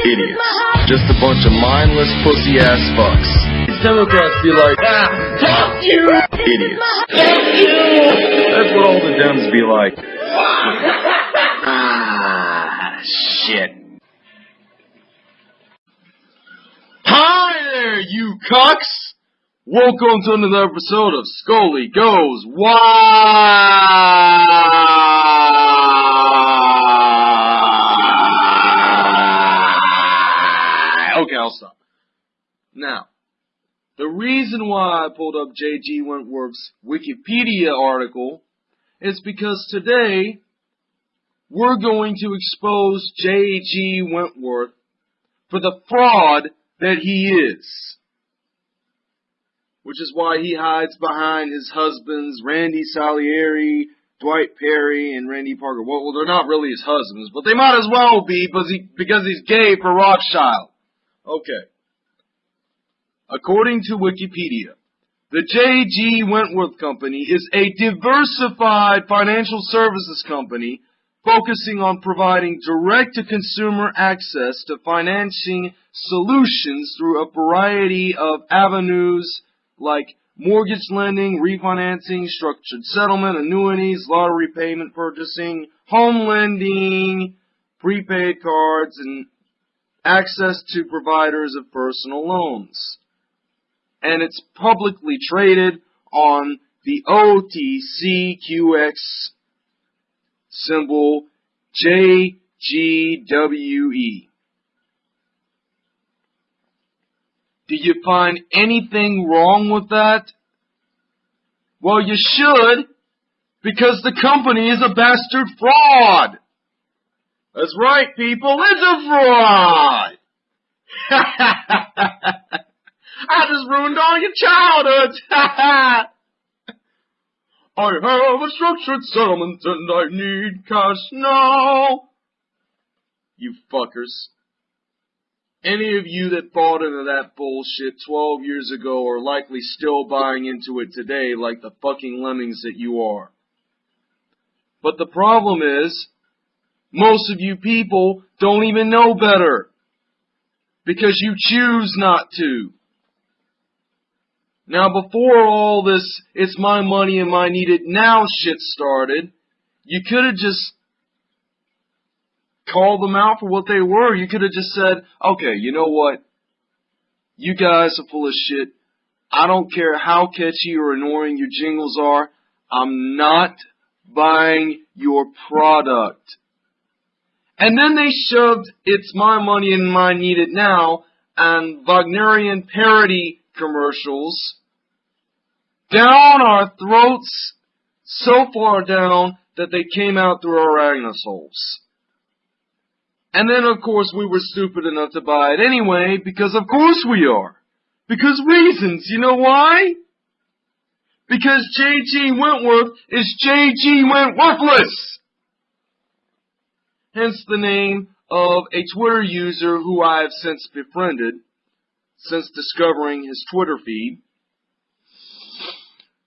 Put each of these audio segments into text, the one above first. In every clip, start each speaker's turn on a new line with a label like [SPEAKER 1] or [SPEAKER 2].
[SPEAKER 1] Idiots. Just a bunch of mindless pussy ass fucks.
[SPEAKER 2] These Democrats be like, ah, fuck you!
[SPEAKER 1] Idiots.
[SPEAKER 2] Fuck you!
[SPEAKER 1] That's what all the Dems be like. ah, shit.
[SPEAKER 2] Hi there, you cucks! Welcome to another episode of Scully Goes Wild! The reason why I pulled up J.G. Wentworth's Wikipedia article is because today we're going to expose J.G. Wentworth for the fraud that he is. Which is why he hides behind his husbands, Randy Salieri, Dwight Perry, and Randy Parker. Well, well, they're not really his husbands, but they might as well be because, he, because he's gay for Rothschild. Okay. According to Wikipedia, the J.G. Wentworth Company is a diversified financial services company focusing on providing direct-to-consumer access to financing solutions through a variety of avenues like mortgage lending, refinancing, structured settlement, annuities, lottery payment purchasing, home lending, prepaid cards, and access to providers of personal loans. And it's publicly traded on the OTCQX symbol JGWE. Do you find anything wrong with that? Well, you should, because the company is a bastard fraud. That's right, people, it's a fraud! I just ruined all your childhoods! I have a structured settlement and I need cash now. You fuckers. Any of you that bought into that bullshit 12 years ago are likely still buying into it today like the fucking lemmings that you are. But the problem is, most of you people don't even know better. Because you choose not to. Now before all this, it's my money and my need it now shit started, you could have just called them out for what they were. You could have just said, okay, you know what? You guys are full of shit. I don't care how catchy or annoying your jingles are. I'm not buying your product. And then they shoved It's My Money and My Need It Now and Wagnerian parody commercials down our throats so far down that they came out through our anus holes. And then of course we were stupid enough to buy it anyway, because of course we are. Because reasons, you know why? Because J.G. Wentworth is J.G. Wentworthless! Hence the name of a Twitter user who I have since befriended, since discovering his Twitter feed.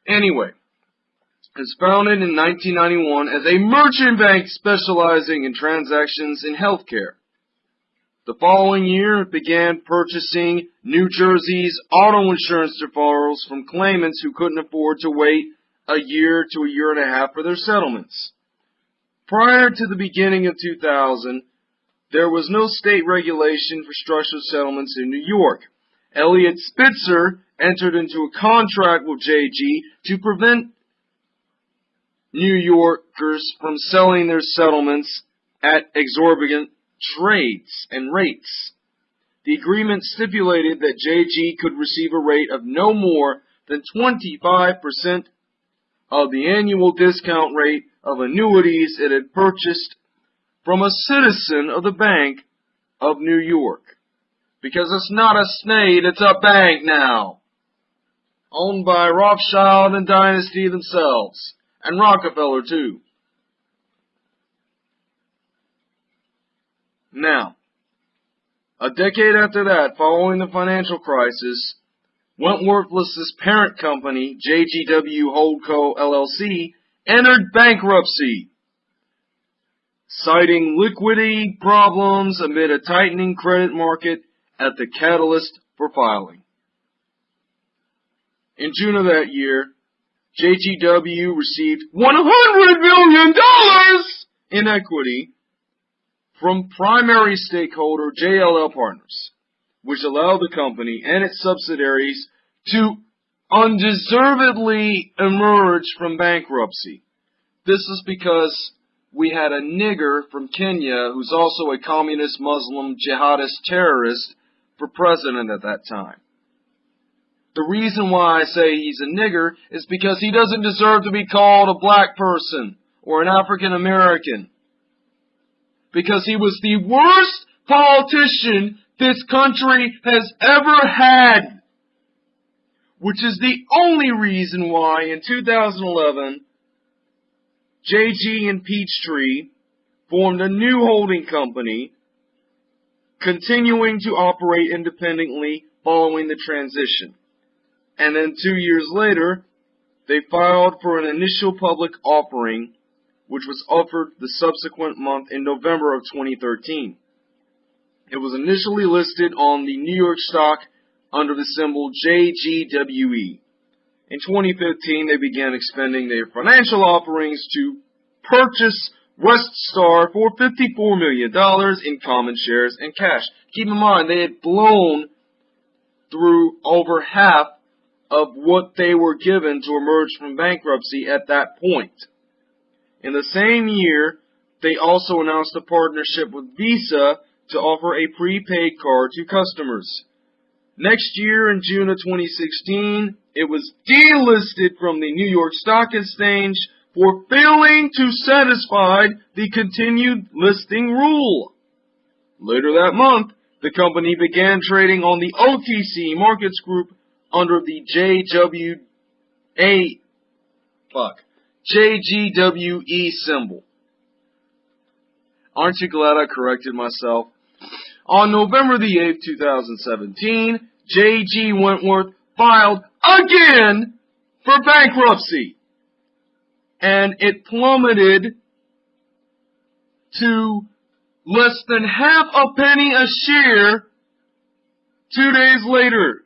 [SPEAKER 2] Anyway, it was founded in 1991 as a merchant bank specializing in transactions in healthcare. The following year, it began purchasing New Jersey's auto insurance deferrals from claimants who couldn't afford to wait a year to a year and a half for their settlements. Prior to the beginning of 2000, there was no state regulation for structured settlements in New York. Eliot Spitzer entered into a contract with JG to prevent New Yorkers from selling their settlements at exorbitant trades and rates. The agreement stipulated that JG could receive a rate of no more than 25% of the annual discount rate of annuities it had purchased from a citizen of the Bank of New York. Because it's not a snade, it's a bank now. Owned by Rothschild and Dynasty themselves. And Rockefeller too. Now, a decade after that, following the financial crisis, Wentworthless's parent company, JGW Holdco LLC, entered bankruptcy. citing liquidity problems amid a tightening credit market at the catalyst for filing. In June of that year, JTW received $100 million in equity from primary stakeholder JLL Partners, which allowed the company and its subsidiaries to undeservedly emerge from bankruptcy. This is because we had a nigger from Kenya who's also a communist Muslim jihadist terrorist for president at that time. The reason why I say he's a nigger is because he doesn't deserve to be called a black person or an African American. Because he was the worst politician this country has ever had. Which is the only reason why in 2011 JG and Peachtree formed a new holding company, continuing to operate independently following the transition. And then two years later, they filed for an initial public offering, which was offered the subsequent month in November of 2013. It was initially listed on the New York Stock under the symbol JGWE. In 2015, they began expending their financial offerings to purchase Weststar for $54 million in common shares and cash. Keep in mind, they had blown through over half of what they were given to emerge from bankruptcy at that point. In the same year, they also announced a partnership with Visa to offer a prepaid card to customers. Next year, in June of 2016, it was delisted from the New York Stock Exchange for failing to satisfy the continued listing rule. Later that month, the company began trading on the OTC Markets Group under the JWA, fuck, JGWE symbol. Aren't you glad I corrected myself? On November the 8th, 2017, J.G. Wentworth filed again for bankruptcy. And it plummeted to less than half a penny a share two days later.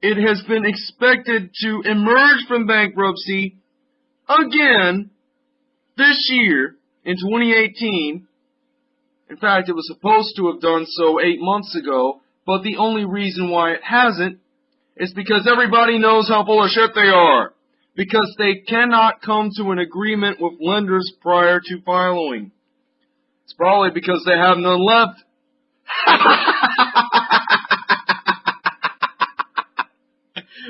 [SPEAKER 2] It has been expected to emerge from bankruptcy again this year in 2018 in fact, it was supposed to have done so eight months ago, but the only reason why it hasn't is because everybody knows how full of shit they are. Because they cannot come to an agreement with lenders prior to filing. It's probably because they have none left.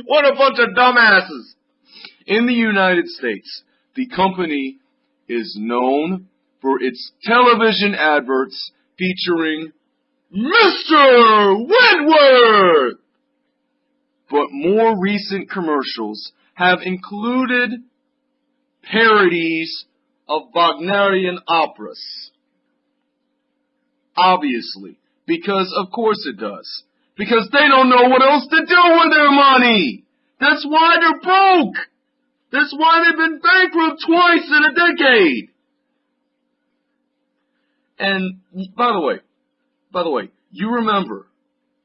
[SPEAKER 2] what a bunch of dumbasses! In the United States, the company is known for its television adverts featuring Mr. Wentworth! But more recent commercials have included parodies of Wagnerian operas. Obviously, because of course it does. Because they don't know what else to do with their money! That's why they're broke! That's why they've been bankrupt twice in a decade! And by the way, by the way, you remember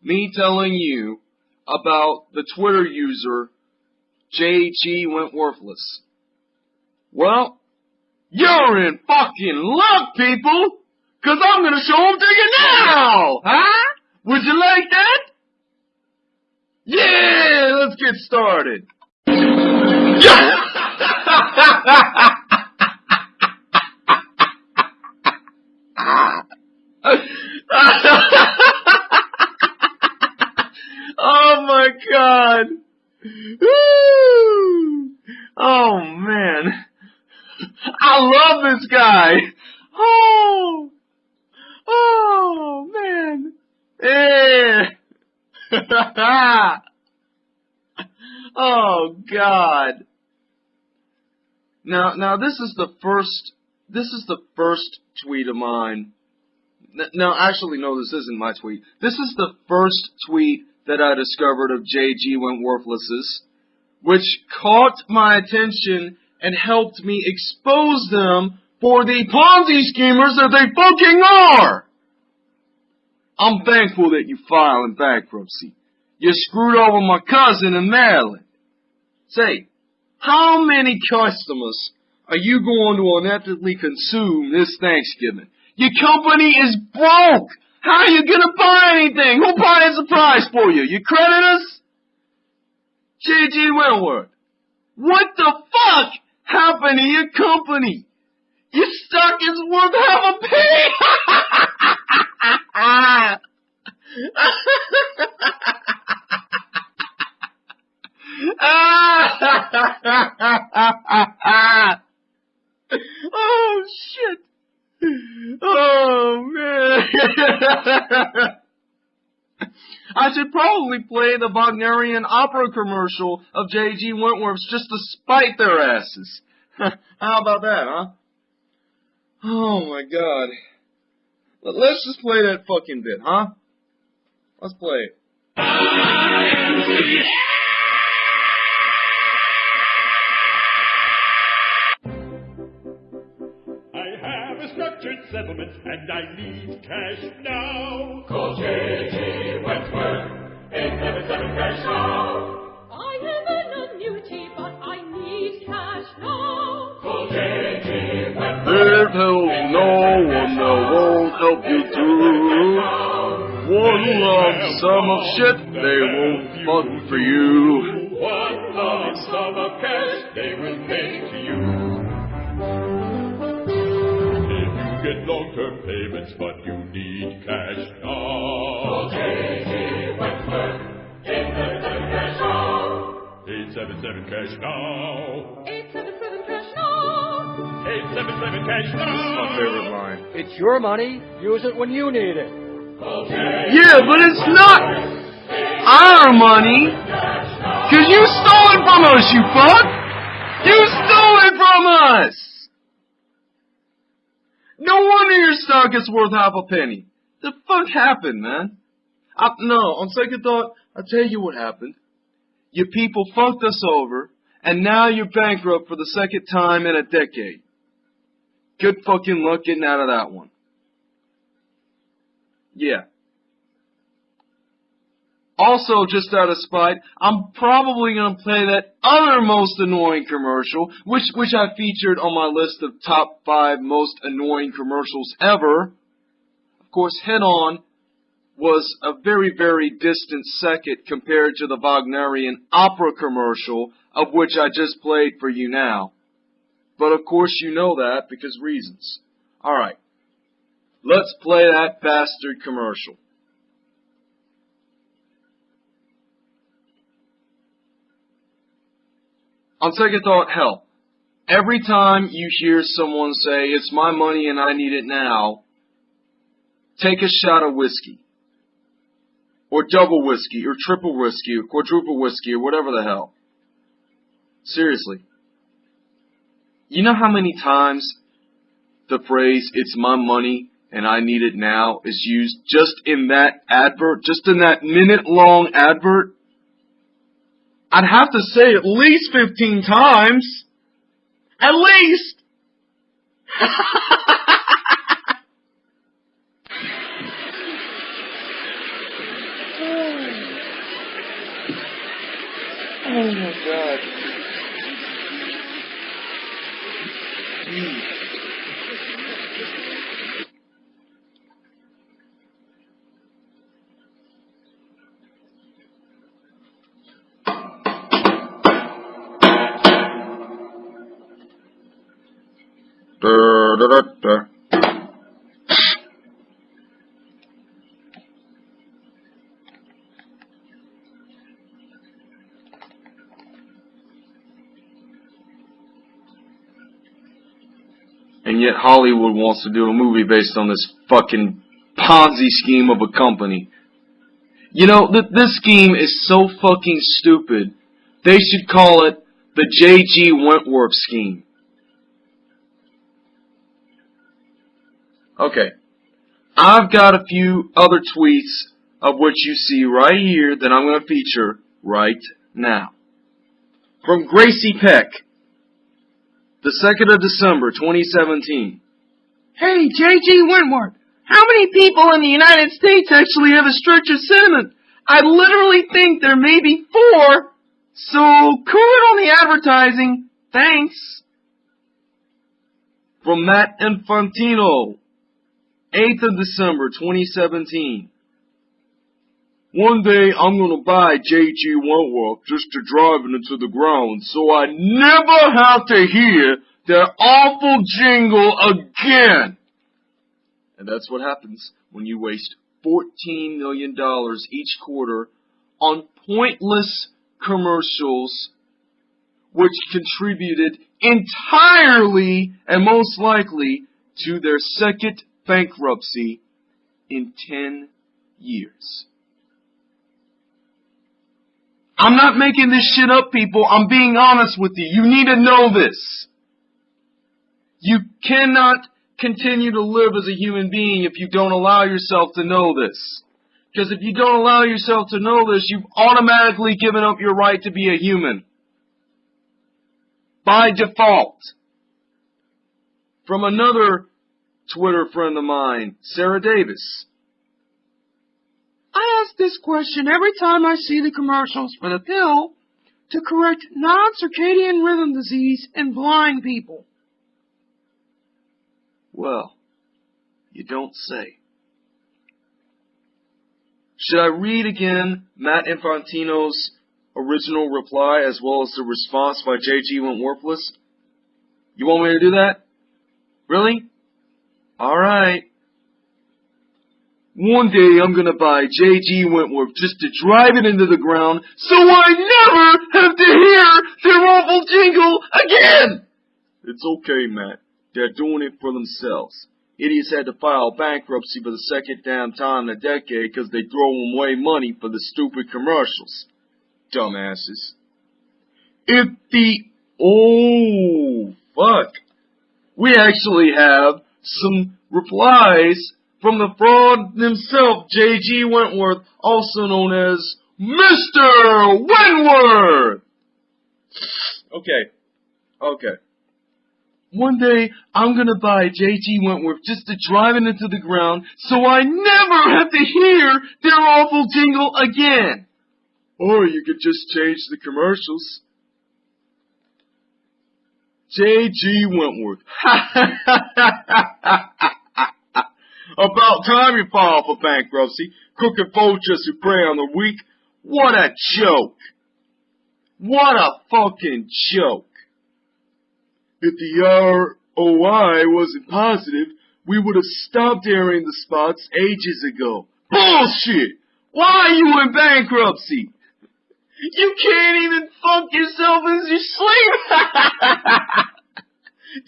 [SPEAKER 2] me telling you about the Twitter user JG Wentworthless. Well, you're in fucking luck, people! Cause I'm gonna show them to you now! Huh? Would you like that? Yeah, let's get started. Yeah! oh my god. Oh man. I love this guy. Oh. Oh man. Yeah. oh god. Now now this is the first this is the first tweet of mine no, actually, no, this isn't my tweet. This is the first tweet that I discovered of JG Wentworthless's, which caught my attention and helped me expose them for the Ponzi schemers that they fucking are. I'm thankful that you filed in bankruptcy. You screwed over my cousin in Maryland. Say, how many customers are you going to unethically consume this Thanksgiving? Your company is broke. How are you gonna buy anything? Who buys the prize for you? Your creditors? J.G. Wentworth. What the fuck happened to your company? Your stock is worth half a penny. oh shit. Oh man. I should probably play the Wagnerian opera commercial of J.G. Wentworth's just to spite their asses. How about that, huh? Oh my god. Let's just play that fucking bit, huh? Let's play it.
[SPEAKER 3] Settlement and I need cash now.
[SPEAKER 4] Call J.G. Wentworth, 877 cash now.
[SPEAKER 5] I have an annuity, but I need cash now.
[SPEAKER 4] Call J.G. Wentworth.
[SPEAKER 2] There's no one that won't help you through. One lump sum of shit, they won't fuck for you.
[SPEAKER 3] One lump sum of cash they will long-term payments but you need cash now.
[SPEAKER 4] Call
[SPEAKER 3] now.
[SPEAKER 4] J.G. Wentworth, 877 cash now.
[SPEAKER 3] 877 cash now.
[SPEAKER 5] 877 cash now.
[SPEAKER 3] 877 cash
[SPEAKER 2] This is my favorite line.
[SPEAKER 6] It's your money. Use it when you need it.
[SPEAKER 4] Call
[SPEAKER 2] Yeah, but it's not our money. Cause you stole it from us, you fuck! You stole it from us! No wonder your stock is worth half a penny. The fuck happened, man? I, no, on second thought, I'll tell you what happened. Your people fucked us over, and now you're bankrupt for the second time in a decade. Good fucking luck getting out of that one. Yeah. Also, just out of spite, I'm probably gonna play that other most annoying commercial, which which I featured on my list of top five most annoying commercials ever. Of course, Head On was a very, very distant second compared to the Wagnerian opera commercial, of which I just played for you now. But of course you know that because reasons. Alright. Let's play that bastard commercial. On second thought, hell, every time you hear someone say, it's my money and I need it now, take a shot of whiskey. Or double whiskey, or triple whiskey, or quadruple whiskey, or whatever the hell. Seriously. You know how many times the phrase, it's my money and I need it now is used just in that advert, just in that minute long advert? I'd have to say at least 15 times. At least! oh my god. Jeez. And yet Hollywood wants to do a movie based on this fucking Ponzi scheme of a company. You know, th- this scheme is so fucking stupid. They should call it the J.G. Wentworth scheme. Okay. I've got a few other tweets of which you see right here that I'm going to feature right now. From Gracie Peck. The 2nd of December, 2017.
[SPEAKER 7] Hey, J.G. Wentworth, how many people in the United States actually have a stretch of sentiment? I literally think there may be four, so cool it on the advertising. Thanks.
[SPEAKER 2] From Matt Infantino, 8th of December, 2017. One day I'm gonna buy J.G. Wentworth just to drive it into the ground so I never have to hear that awful jingle again. And that's what happens when you waste $14 million each quarter on pointless commercials which contributed entirely and most likely to their second bankruptcy in 10 years. I'm not making this shit up, people. I'm being honest with you. You need to know this. You cannot continue to live as a human being if you don't allow yourself to know this. Because if you don't allow yourself to know this, you've automatically given up your right to be a human. By default. From another Twitter friend of mine, Sarah Davis.
[SPEAKER 7] I ask this question every time I see the commercials for the pill to correct non-circadian rhythm disease in blind people.
[SPEAKER 2] Well, you don't say. Should I read again Matt Infantino's original reply as well as the response by J.G. Wentworthless? You want me to do that? Really? Alright. One day I'm gonna buy J.G. Wentworth just to drive it into the ground so I never have to hear their awful jingle again! It's okay, Matt. They're doing it for themselves. Idiots had to file bankruptcy for the second damn time in a decade because they throw away money for the stupid commercials. Dumbasses. If the... Oh, fuck. We actually have some replies from the fraud himself, J.G. Wentworth, also known as Mr. Wentworth! Okay. Okay. One day, I'm gonna buy J.G. Wentworth just to drive it into the ground so I never have to hear their awful jingle again. Or you could just change the commercials. J.G. Wentworth. About time you file for bankruptcy. Crooked vultures who prey on the weak. What a joke. What a fucking joke. If the ROI wasn't positive, we would have stopped airing the spots ages ago. Bullshit! Why are you in bankruptcy? You can't even fuck yourself as you sleep! What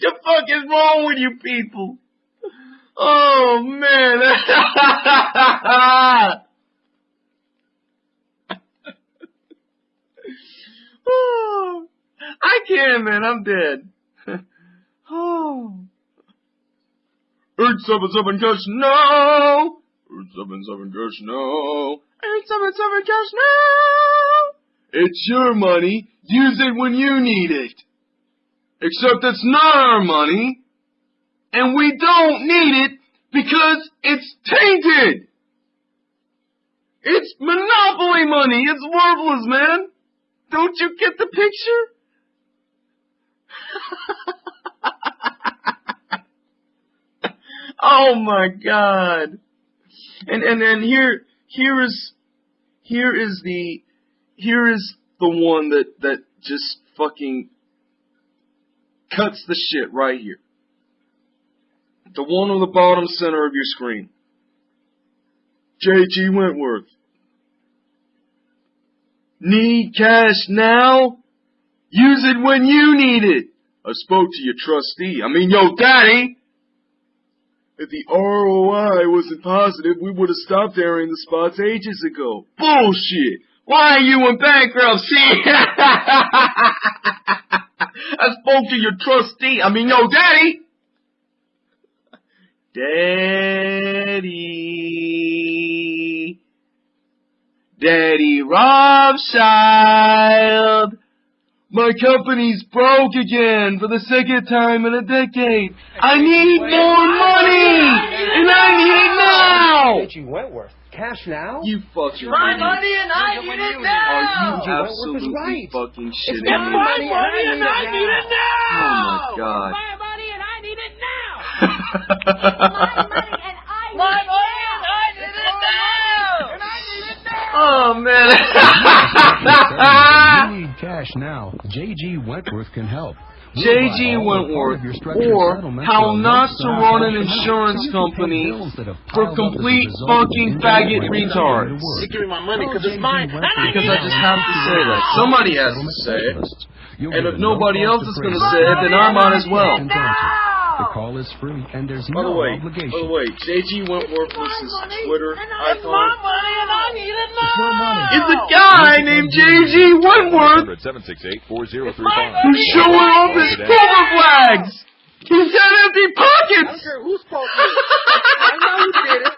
[SPEAKER 2] the fuck is wrong with you people? Oh man! oh, I can't, man. I'm dead. oh. Eight seven seven cash no. Eight seven seven cash no. Eight seven seven cash no. It's your money. Use it when you need it. Except it's not our money. And we don't need it because it's tainted. It's monopoly money. It's worthless, man. Don't you get the picture? oh my god. And and and here here is here is the here is the one that that just fucking cuts the shit right here. The one on the bottom center of your screen. J.G. Wentworth. Need cash now? Use it when you need it. I spoke to your trustee. I mean, yo, daddy. If the ROI wasn't positive, we would have stopped airing the spots ages ago. Bullshit. Why are you in bankruptcy? I spoke to your trustee. I mean, yo, daddy. Daddy. Daddy Robschild. My company's broke again for the second time in a decade. I need more money! And I need it now!
[SPEAKER 6] J.G. Wentworth. Cash now?
[SPEAKER 2] You fucking
[SPEAKER 7] My
[SPEAKER 2] idiot.
[SPEAKER 7] money and I need it
[SPEAKER 2] Are
[SPEAKER 7] now!
[SPEAKER 2] you
[SPEAKER 6] Wentworth is
[SPEAKER 2] absolutely
[SPEAKER 6] right.
[SPEAKER 2] fucking
[SPEAKER 6] It's my
[SPEAKER 2] me?
[SPEAKER 6] money and I need it
[SPEAKER 7] need it now!
[SPEAKER 2] Oh my god.
[SPEAKER 5] My money and I need it now.
[SPEAKER 2] Oh man.
[SPEAKER 8] you need cash now. J.G. Wentworth can help.
[SPEAKER 2] J.G.
[SPEAKER 8] buy all or part
[SPEAKER 2] Wentworth,
[SPEAKER 8] of your structured
[SPEAKER 2] or how not to run an insurance
[SPEAKER 8] so you can pay
[SPEAKER 2] company
[SPEAKER 8] bills that have
[SPEAKER 2] for
[SPEAKER 8] piled up as a
[SPEAKER 2] complete
[SPEAKER 8] result
[SPEAKER 2] fucking faggot retards.
[SPEAKER 8] to.
[SPEAKER 7] Give me my money because it's mine. I
[SPEAKER 2] Because I just have to say that. Somebody has to say it. And if nobody else is going to say it, then I might as well.
[SPEAKER 8] And guaranteed. The call is free and there's
[SPEAKER 2] By the
[SPEAKER 8] no
[SPEAKER 2] way,
[SPEAKER 8] obligation.
[SPEAKER 2] by the way, JG Wentworth was his Twitter
[SPEAKER 7] It's my money and I need it now!
[SPEAKER 2] It's a guy named JG Wentworth
[SPEAKER 3] 768-4035.
[SPEAKER 2] who's showing off his silver flags. He's got empty pockets.
[SPEAKER 6] Who's spoken? I know who did it.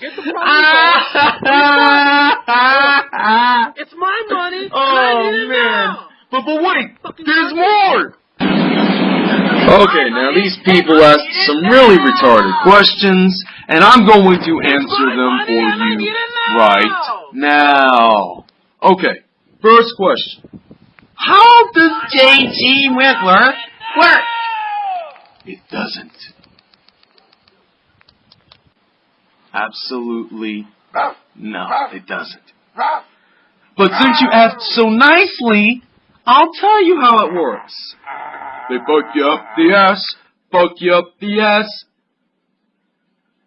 [SPEAKER 6] Get the phone It's my money. and I
[SPEAKER 2] oh
[SPEAKER 6] need it
[SPEAKER 2] man!
[SPEAKER 6] now.
[SPEAKER 2] But but wait, there's more. Okay, now these people asked some really retarded questions, and I'm going to answer them for you right now. Okay, first question. How does JG Wentworth work? It doesn't. Absolutely no, it doesn't. But since you asked so nicely, I'll tell you how it works. They fuck you up the ass, fuck you up the ass,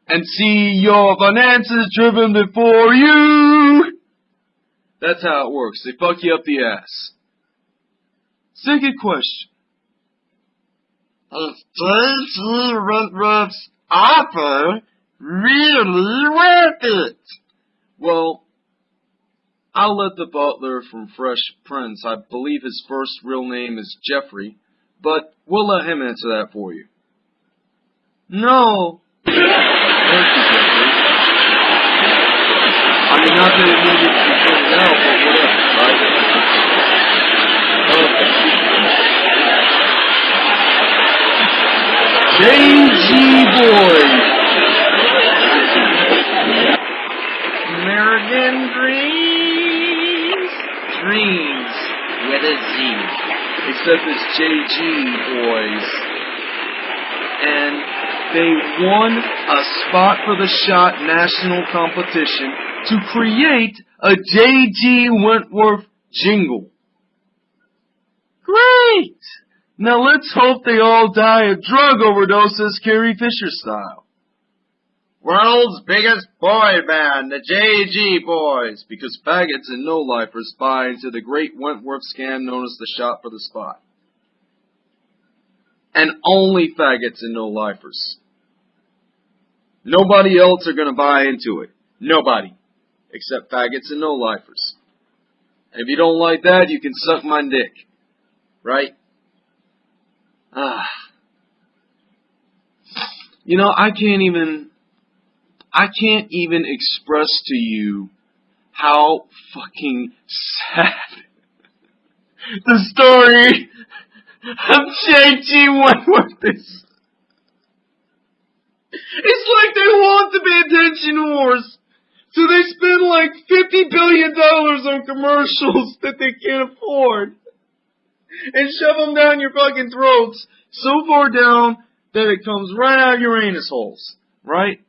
[SPEAKER 2] and see your finances driven before you. That's how it works. They fuck you up the ass. Second question. Is JG Wentworth's offer really worth it? Well, I'll let the butler from Fresh Prince, I believe his first real name is Geoffrey, but we'll let him answer that for you. No. Thank you, Geoffrey. I mean, not that it needed to be pointed out, but whatever, right? Okay. JG Boys. Except it's JG Boys. And they won a spot for the shot national competition to create a JG Wentworth jingle. Great! Now let's hope they all die of drug overdoses Carrie Fisher style. World's biggest boy band, the JG Boys, because faggots and no-lifers buy into the great Wentworth scam known as the shot for the spot. And only faggots and no-lifers. Nobody else are gonna buy into it. Nobody. Except faggots and no-lifers. And if you don't like that, you can suck my dick. Right? Ah. You know, I can't even, I can't even express to you how fucking sad the story of J.G. Wentworth is. It's like they want to be attention whores. So they spend like fifty billion dollars on commercials that they can't afford. And shove them down your fucking throats so far down that it comes right out of your anus holes. Right?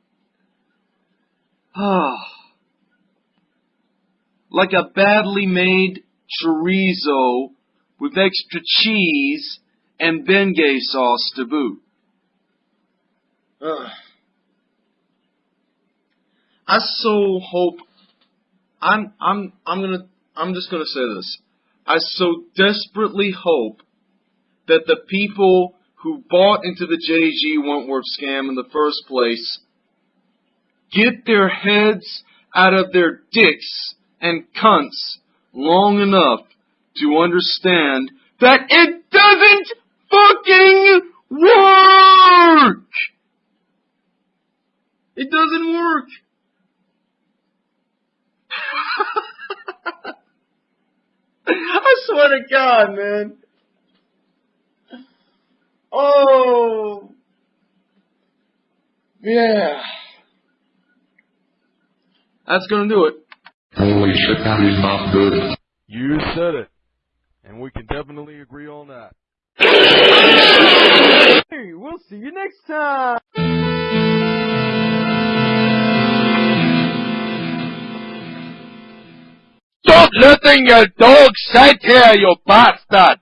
[SPEAKER 2] Ah. like a badly made chorizo with extra cheese and Bengay sauce to boot. Ugh. I so hope I'm I'm I'm gonna I'm just gonna say this. I so desperately hope that the people who bought into the JG Wentworth scam in the first place get their heads out of their dicks and cunts long enough to understand that it doesn't fucking work! It doesn't work! I swear to God, man. Oh. Yeah. That's gonna do it.
[SPEAKER 1] Holy shit, that is not good.
[SPEAKER 9] You said it. And we can definitely agree on that.
[SPEAKER 7] Hey, we'll see you next time.
[SPEAKER 2] Stop letting your dog sit here, you bastard!